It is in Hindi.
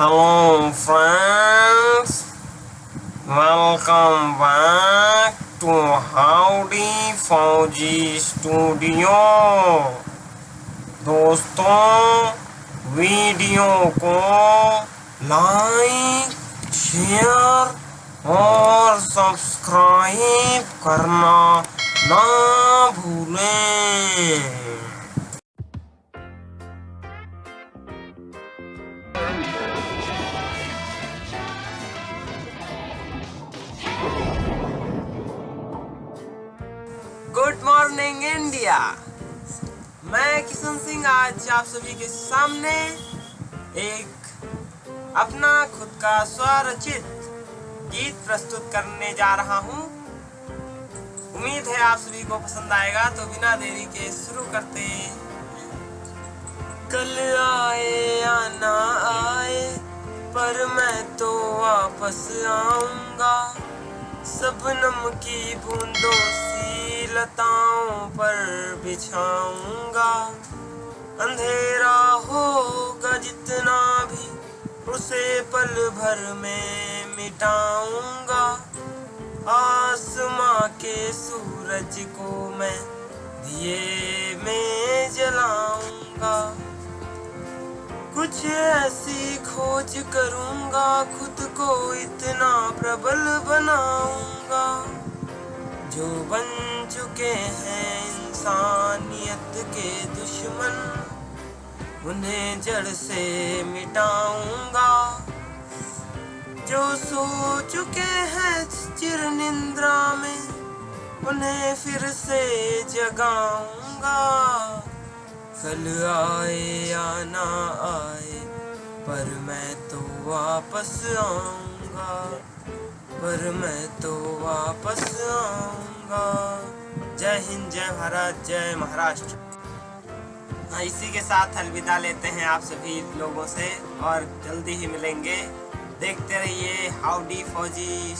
Hello friends, welcome back to Howdy Fauji studio दोस्तों वीडियो को लाइक शेयर और सब्सक्राइब करना ना भूलें। Morning India. मैं किशन सिंह, आज आप सभी के सामने एक अपना खुद का स्वरचित गीत प्रस्तुत करने जा रहा हूँ। उम्मीद है आप सभी को पसंद आएगा तो बिना देरी के शुरू करते कल आए या ना आए, पर मैं तो वापस आऊँगा। सबनम की बूंदों, सी लताओं पर बिछाऊँगा। अंधेरा होगा जितना भी उसे पल भर में मिटाऊँगा। आसमां के सूरज को मैं दिए में जलाऊँगा। कुछ ऐसी खोज करूँगा, खुद को इतना प्रबल बनाऊँगा। जो बन चुके हैं इंसानियत के दुश्मन, उन्हें जड़ से मिटाऊँगा। जो सो चुके हैं चिर निंद्रा में, उन्हें फिर से जगाऊँगा। कल आए या ना आए, पर मैं तो वापस आऊँगा। पर मैं तो वापस आऊँगा। जय हिंद जय भारत जय महाराष्ट्र हाँ, इसी के साथ अलविदा लेते हैं आप सभी लोगों से और जल्दी ही मिलेंगे देखते रहिए हाउडी फौजी.